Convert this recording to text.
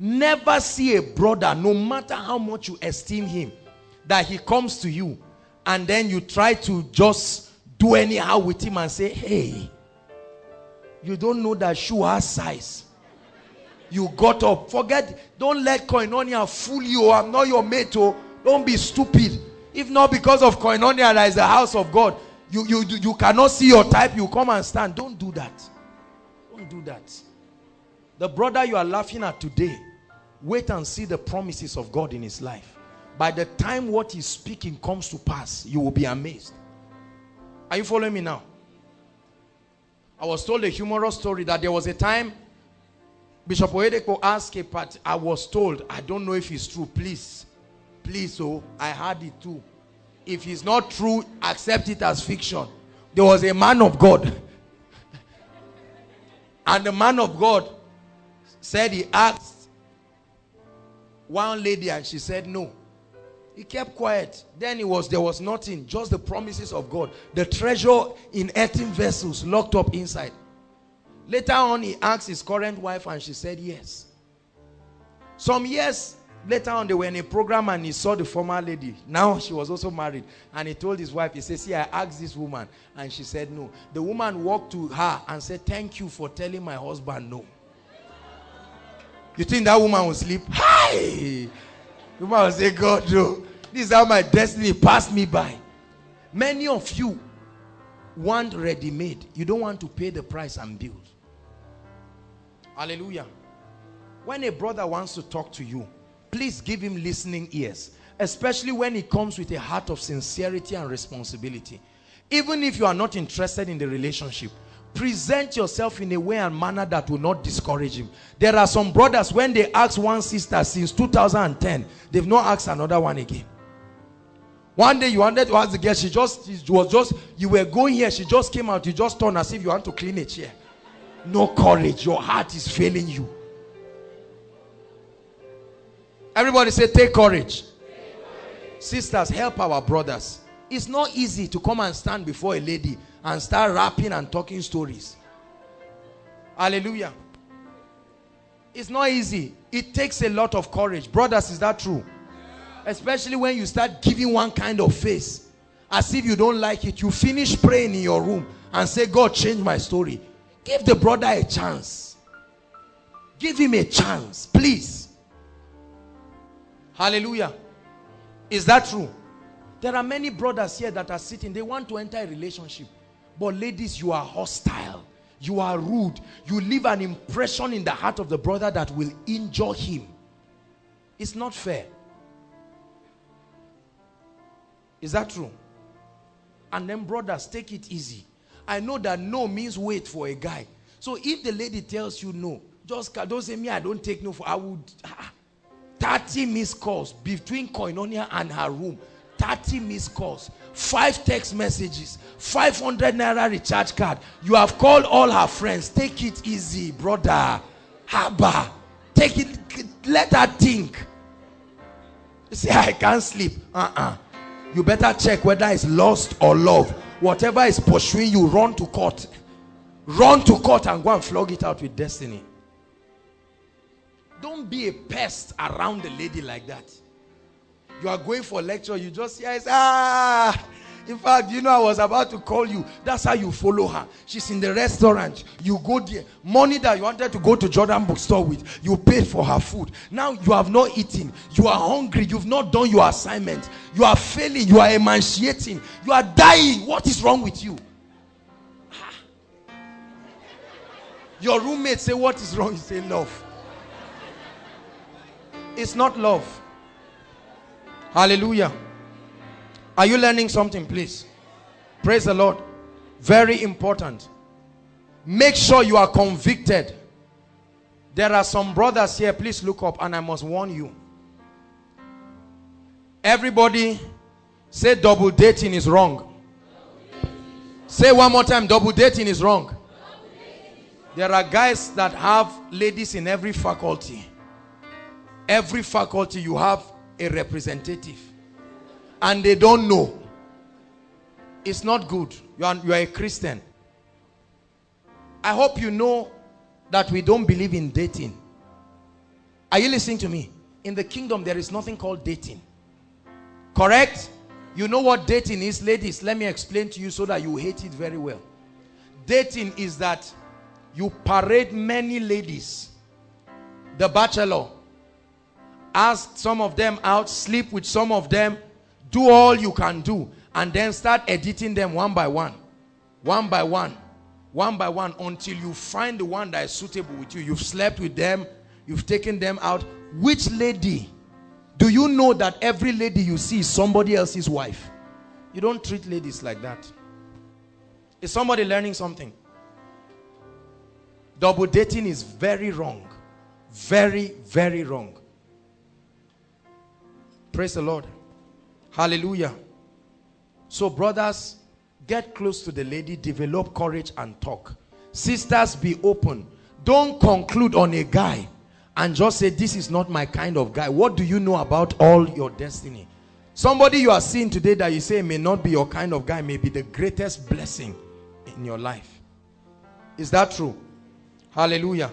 Never see a brother, no matter how much you esteem him, that he comes to you and then you try to just do anyhow with him and say, hey, you don't know that shoe has size. You got up. Forget, don't let koinonia fool you. I'm not your mate. Oh. Don't be stupid. If not because of koinonia, that is the house of God. You, you, you cannot see your type. You come and stand. Don't do that. Don't do that. The brother you are laughing at today, wait and see the promises of God in his life. By the time what he's speaking comes to pass, you will be amazed. Are you following me now? I was told a humorous story that there was a time Bishop Oyedepo asked a part, I was told, I don't know if it's true, please, please, oh, I heard it too. If it's not true, accept it as fiction. There was a man of God. and the man of God said he asked one lady and she said no. He kept quiet. Then it was there was nothing, just the promises of God. The treasure in earthen vessels locked up inside. Later on, he asked his current wife and she said yes. Some years later on, they were in a program and he saw the former lady. Now she was also married. And he told his wife, he said, see, I asked this woman. And she said no. The woman walked to her and said, thank you for telling my husband no. You think that woman will sleep? Hi! The woman will say, God, no. This is how my destiny passed me by. Many of you want ready-made. You don't want to pay the price and build. Hallelujah. When a brother wants to talk to you, please give him listening ears. Especially when he comes with a heart of sincerity and responsibility. Even if you are not interested in the relationship, present yourself in a way and manner that will not discourage him. There are some brothers when they ask one sister since 2010 they've not asked another one again. One day you wanted to ask the girl she just she was just you were going here she just came out you just turned as if you want to clean a chair. No courage your heart is failing you. Everybody say take courage. take courage. Sisters help our brothers it's not easy to come and stand before a lady and start rapping and talking stories. Hallelujah. It's not easy. It takes a lot of courage. Brothers, is that true? Especially when you start giving one kind of face. As if you don't like it. You finish praying in your room and say, God, change my story. Give the brother a chance. Give him a chance, please. Hallelujah. Is that true? There are many brothers here that are sitting. They want to enter a relationship. But ladies, you are hostile. You are rude. You leave an impression in the heart of the brother that will injure him. It's not fair. Is that true? And then brothers, take it easy. I know that no means wait for a guy. So if the lady tells you no, just don't say me, I don't take no for, I would, ah, 30 missed calls between Koinonia and her room. 30 missed calls, five text messages, 500 naira recharge card. You have called all her friends. Take it easy, brother. Haba. Take it, let her think. You say, I can't sleep. Uh-uh. You better check whether it's lust or love. Whatever is pursuing you, run to court. Run to court and go and flog it out with destiny. Don't be a pest around the lady like that. You are going for lecture, you just hear, ah, in fact, you know, I was about to call you. That's how you follow her. She's in the restaurant. You go there. Money that you wanted to go to Jordan bookstore with, you paid for her food. Now you have not eaten. You are hungry. You've not done your assignment. You are failing. You are emaciating. You are dying. What is wrong with you? Your roommate say, what is wrong? You say, love. It's not love. Hallelujah. Are you learning something, please? Praise the Lord. Very important. Make sure you are convicted. There are some brothers here. Please look up and I must warn you. Everybody say double dating is wrong. Say one more time, double dating is wrong. There are guys that have ladies in every faculty. Every faculty you have a representative and they don't know it's not good you are, you are a Christian I hope you know that we don't believe in dating Are you listening to me? In the kingdom, there is nothing called dating. Correct? You know what dating is, ladies? Let me explain to you so that you hate it very well. Dating is that you parade many ladies. The bachelor. Ask some of them out, sleep with some of them, do all you can do, and then start editing them one by one. One by one. One by one until you find the one that is suitable with you. You've slept with them, you've taken them out. Which lady do you know that every lady you see is somebody else's wife? You don't treat ladies like that. Is somebody learning something? Double dating is very wrong. Very, very wrong. Praise the Lord. Hallelujah. So brothers, get close to the lady, develop courage and talk. Sisters, be open. Don't conclude on a guy and just say, this is not my kind of guy. What do you know about all your destiny? Somebody you are seeing today that you say may not be your kind of guy may be the greatest blessing in your life. Is that true? Hallelujah.